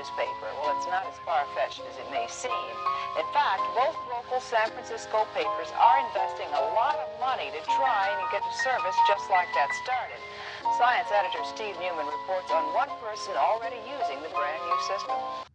newspaper. Well, it's not as far-fetched as it may seem. In fact, both local San Francisco papers are investing a lot of money to try and get a service just like that started. Science editor Steve Newman reports on one person already using the brand new system.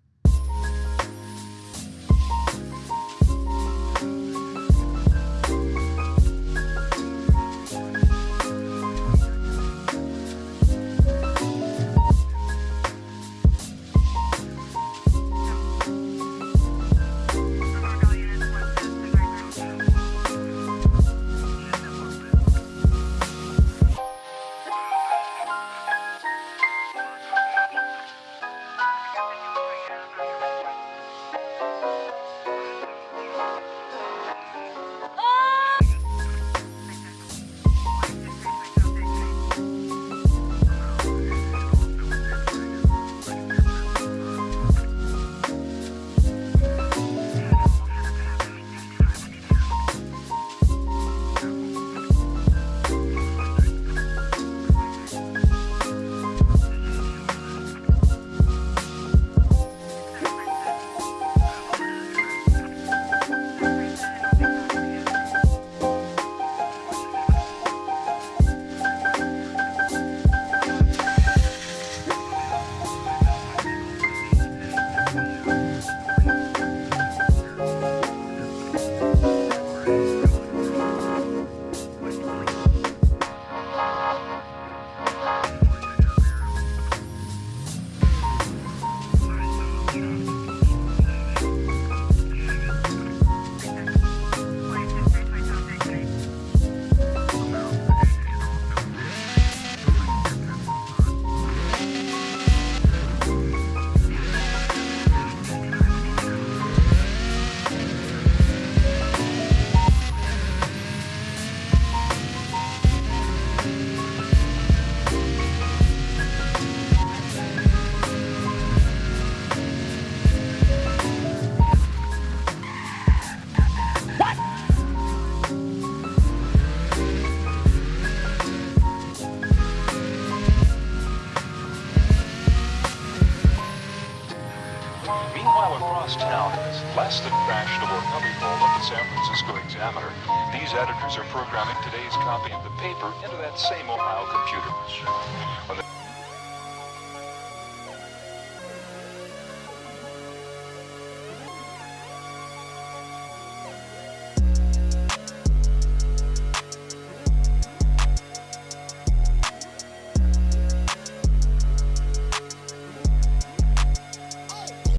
Meanwhile, across town, less than fashionable cubbyhole of the San Francisco Examiner, these editors are programming today's copy of the paper into that same Ohio computer.